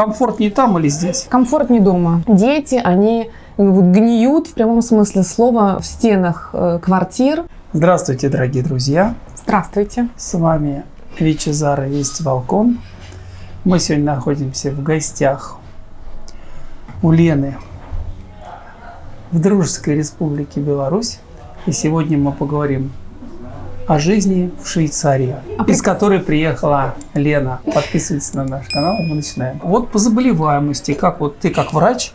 комфортнее там или здесь? Комфортнее дома. Дети, они вот гниют в прямом смысле слова в стенах э, квартир. Здравствуйте, дорогие друзья. Здравствуйте. С вами Вичезара Вести Волкон. Мы сегодня находимся в гостях у Лены в Дружеской Республике Беларусь. И сегодня мы поговорим о жизни в Швейцарии, а из которой приехала Лена. Подписывайтесь на наш канал, мы начинаем. Вот по заболеваемости, как вот ты как врач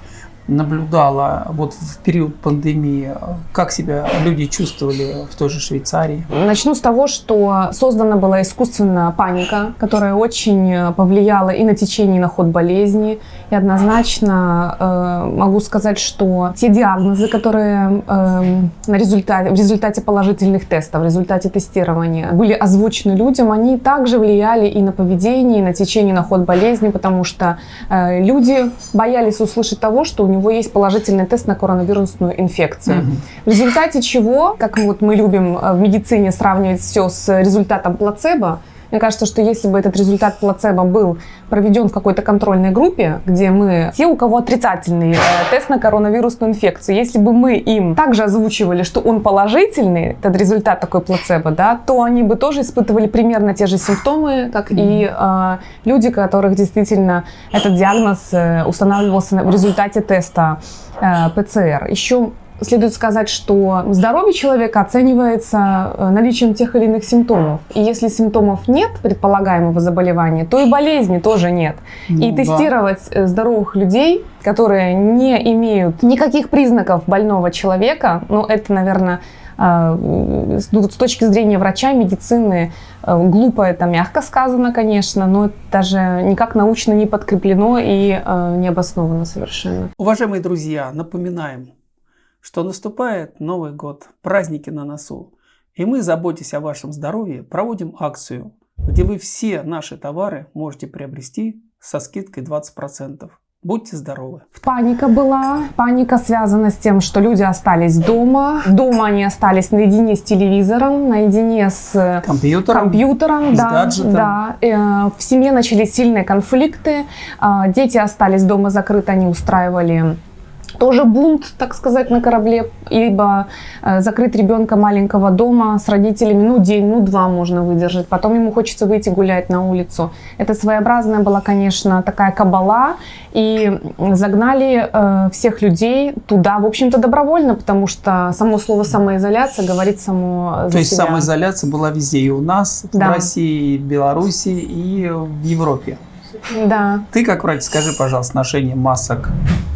наблюдала вот в период пандемии, как себя люди чувствовали в той же Швейцарии? Начну с того, что создана была искусственная паника, которая очень повлияла и на течение, и на ход болезни. И однозначно э, могу сказать, что те диагнозы, которые э, на результате, в результате положительных тестов, в результате тестирования были озвучены людям, они также влияли и на поведение, и на течение, и на ход болезни, потому что э, люди боялись услышать того, что у него есть положительный тест на коронавирусную инфекцию. Угу. В результате чего, как вот мы любим э, в медицине сравнивать все с результатом плацебо, мне кажется, что если бы этот результат плацебо был проведен в какой-то контрольной группе, где мы, те, у кого отрицательный э, тест на коронавирусную инфекцию, если бы мы им также озвучивали, что он положительный, этот результат такой плацебо, да, то они бы тоже испытывали примерно те же симптомы, как и э, люди, которых действительно этот диагноз э, устанавливался в результате теста э, ПЦР. Еще Следует сказать, что здоровье человека оценивается э, наличием тех или иных симптомов. И если симптомов нет предполагаемого заболевания, то и болезни тоже нет. Ну, и да. тестировать э, здоровых людей, которые не имеют никаких признаков больного человека, ну это, наверное, э, с точки зрения врача, медицины, глупо это мягко сказано, конечно, но даже никак научно не подкреплено и не обосновано совершенно. Уважаемые друзья, напоминаем, что наступает Новый год, праздники на носу. И мы, заботясь о вашем здоровье, проводим акцию, где вы все наши товары можете приобрести со скидкой 20%. Будьте здоровы. Паника была. Паника связана с тем, что люди остались дома. Дома они остались наедине с телевизором, наедине с компьютером, компьютером с да, гаджетом. Да. Э, в семье начались сильные конфликты. А, дети остались дома закрыты, они устраивали тоже бунт, так сказать, на корабле, либо э, закрыть ребенка маленького дома с родителями, ну, день, ну, два можно выдержать, потом ему хочется выйти гулять на улицу. Это своеобразная была, конечно, такая кабала, и загнали э, всех людей туда, в общем-то, добровольно, потому что само слово самоизоляция говорит само за То есть себя. самоизоляция была везде, и у нас, да. в России, и в Беларуси, и в Европе. Да. Ты как врач, скажи, пожалуйста, ношение масок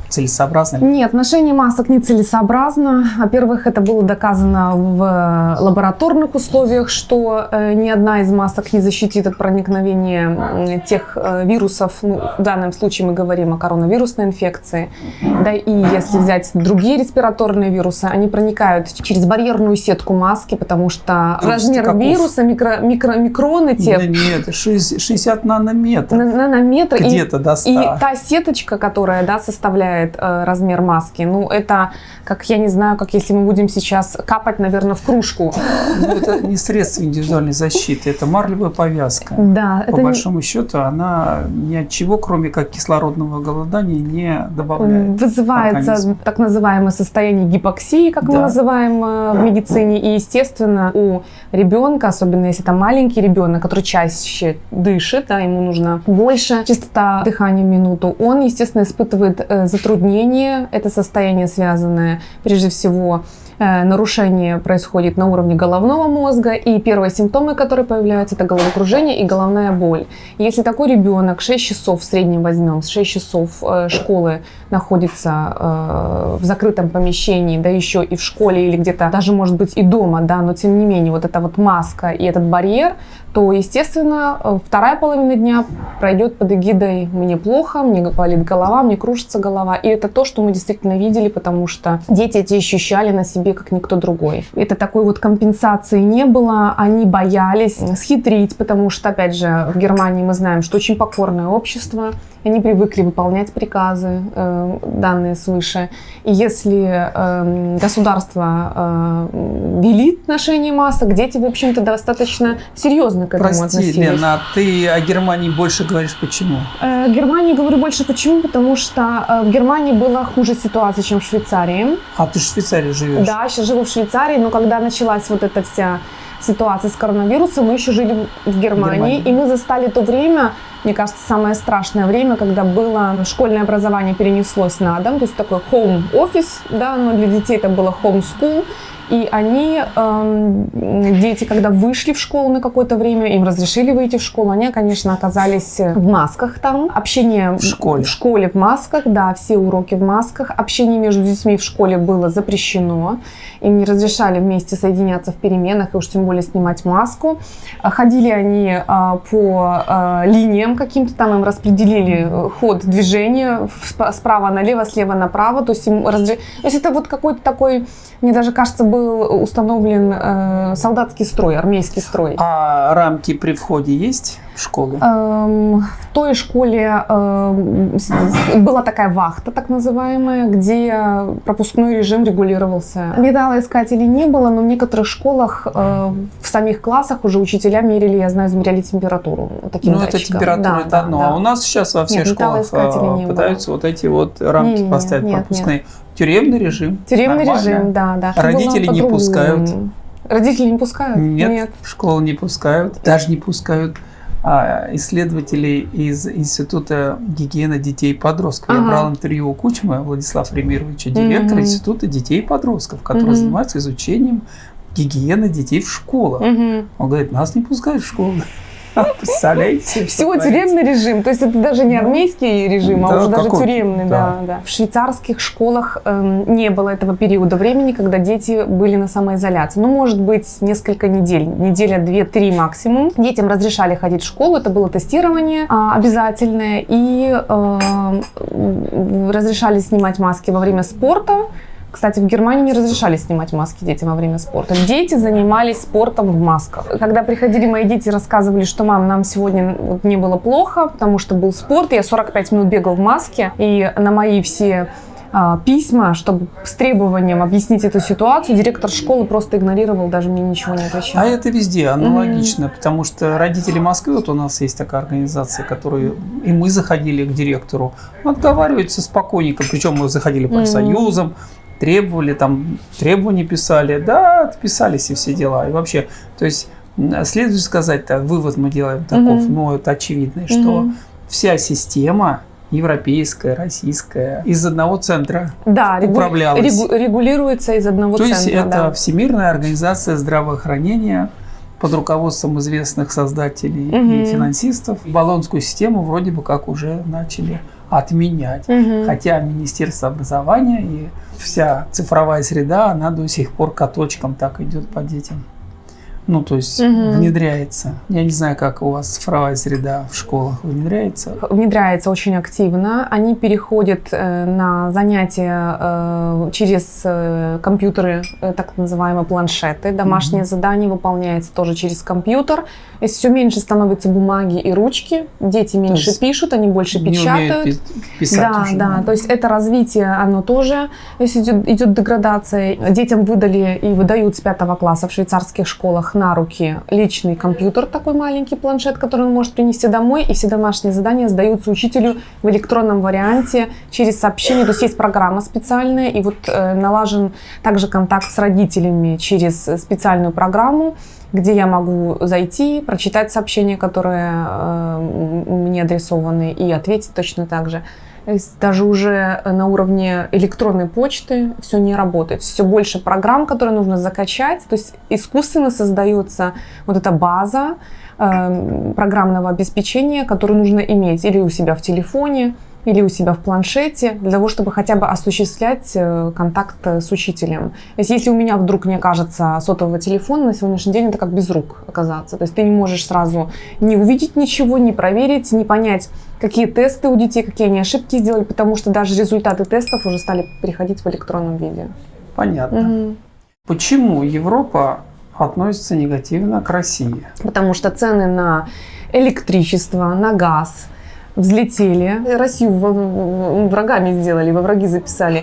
целесообразно? Нет, ношение масок не целесообразно. Во-первых, это было доказано в лабораторных условиях, что э, ни одна из масок не защитит от проникновения тех э, вирусов. Ну, в данном случае мы говорим о коронавирусной инфекции. Да и если взять другие респираторные вирусы, они проникают через барьерную сетку маски, потому что Просто размер каков? вируса, микро, микро, микроны те... Да нет, 60 нанометров. Нанометры. Где-то до 100. И та сеточка, которая да, составляет э, размер маски. Ну, это, как я не знаю, как если мы будем сейчас капать, наверное, в кружку. Ну, это не средство индивидуальной защиты, это марлевая повязка. Да. По большому не... счету, она ни от чего, кроме как кислородного голодания, не добавляет. Вызывается организм. так называемое состояние гипоксии, как да. мы называем э, в медицине. И, естественно, у ребенка, особенно если это маленький ребенок, который чаще дышит, да, ему нужно больше частота дыхания в минуту, он, естественно, испытывает э, затруднение. Это состояние, связанное прежде всего нарушение происходит на уровне головного мозга, и первые симптомы, которые появляются, это головокружение и головная боль. Если такой ребенок 6 часов в среднем возьмем, 6 часов э, школы находится э, в закрытом помещении, да еще и в школе или где-то, даже может быть и дома, да, но тем не менее вот эта вот маска и этот барьер, то, естественно, вторая половина дня пройдет под эгидой «мне плохо», «мне болит голова», «мне кружится голова». И это то, что мы действительно видели, потому что дети эти ощущали на себе себе, как никто другой. Это такой вот компенсации не было, они боялись схитрить, потому что, опять же, в Германии мы знаем, что очень покорное общество, они привыкли выполнять приказы, э, данные свыше. И если э, государство э, велит ношение масок, дети, в общем-то, достаточно серьезно к этому Прости, относились. Лена, а ты о Германии больше говоришь почему? Э, Германии говорю больше почему, потому что э, в Германии была хуже ситуация, чем в Швейцарии. А ты же в Швейцарии живешь. Да, сейчас живу в Швейцарии, но когда началась вот эта вся ситуация с коронавирусом, мы еще жили в Германии, Германии. и мы застали то время, мне кажется, самое страшное время, когда было школьное образование перенеслось на дом, то есть такой home office, да, но для детей это было home school, и они, эм, дети, когда вышли в школу на какое-то время, им разрешили выйти в школу, они, конечно, оказались в масках там. Общение В школе. В школе в масках, да, все уроки в масках. Общение между детьми в школе было запрещено. Им не разрешали вместе соединяться в переменах и уж тем более снимать маску. Ходили они а, по а, линиям каким-то, там им распределили э, ход движения справа налево, слева направо. То есть, им разре- То есть это вот какой-то такой, мне даже кажется, был установлен э, солдатский строй, армейский строй. А рамки при входе есть в школу? Эм, В той школе с- была такая вахта, так называемая, где пропускной режим регулировался. Металлоискателей не было, но в некоторых школах э, в самих классах уже учителя мерили, я знаю, измеряли температуру таким Ну, это датчиком. температура, Да, это да, одно. да. А у нас сейчас во всех Нет, школах а, не было. пытаются вот эти вот рамки Не-не-не, поставить нет, пропускные. Тюремный режим. Тюремный Нормально. режим, да, да. Родители не пускают? Родители не пускают? Нет, в школу не пускают, даже не пускают а, исследователей из Института гигиены детей и подростков. Я Ага. брал интервью у Кучма Владислава Ремировича, директора Мгм. Института детей и подростков, который Мгм. занимается изучением гигиены детей в школах. Мгм. Он говорит, нас не пускают в школу. Представляете? Всего тюремный режим, то есть это даже не армейский режим, а уже даже тюремный, да. В швейцарских школах эм, не было этого периода времени, когда дети были на самоизоляции. Ну, может быть, несколько недель, неделя, две-три максимум. Детям разрешали ходить в школу, это было тестирование а, обязательное, и м, разрешали снимать маски во время спорта. Кстати, в Германии не разрешали снимать маски детям во время спорта. Дети занимались спортом в масках. Когда приходили мои дети, рассказывали, что мам, нам сегодня вот не было плохо, потому что был спорт, я 45 минут бегал в маске, и на мои все а, письма, чтобы с требованием объяснить эту ситуацию, директор школы просто игнорировал, даже мне ничего не отвечал. А это везде аналогично, потому что родители Москвы, вот у нас есть такая организация, которую и мы заходили к директору, отговариваются спокойненько, причем мы заходили по Мгм. Требовали, там требования писали, да, отписались и все дела. И вообще, то есть следует сказать, -то, вывод мы делаем таков, Мгм. ну это очевидный, что Мгм. вся система европейская, российская, из одного центра Да, управлялась. регу- регулируется из одного То центра. есть это да. Всемирная организация здравоохранения под руководством известных создателей Мгм. и финансистов. Баллонскую систему вроде бы как уже начали отменять. Мгм. Хотя Министерство образования и вся цифровая среда, она до сих пор каточком так идет по детям. Ну, то есть Мгм. внедряется. Я не знаю, как у вас цифровая среда в школах внедряется. внедряется очень активно. Они переходят э, на занятия э, через э, компьютеры, э, так называемые планшеты. Домашнее задание выполняется тоже через компьютер. Если все меньше становится бумаги и ручки, дети меньше пишут, они больше печатают. писать Да, уже, да, то есть это развитие, оно тоже, то есть идет, идет деградация. Детям выдали и выдают с пятого класса в швейцарских школах на руки личный компьютер, такой маленький планшет, который он может принести домой, и все домашние задания сдаются учителю в электронном варианте через сообщение. То есть есть программа специальная, и вот э, налажен также контакт с родителями через специальную программу, где я могу зайти, прочитать сообщения, которые э, мне адресованы, и ответить точно так же. Даже уже на уровне электронной почты все не работает. Все больше программ, которые нужно закачать. То есть искусственно создается вот эта база э, программного обеспечения, которую нужно иметь или у себя в телефоне, или у себя в планшете, для того, чтобы хотя бы осуществлять э, контакт э, с учителем. То есть если у меня вдруг не окажется сотового телефона, на сегодняшний день это как без рук оказаться. То есть ты не можешь сразу не увидеть ничего, не проверить, не понять, какие тесты у детей, какие они ошибки сделали, потому что даже результаты тестов уже стали приходить в электронном виде. Понятно. Мгм. Почему Европа относится негативно к России? Потому что цены на электричество, на газ взлетели. Россию врагами сделали, во враги записали.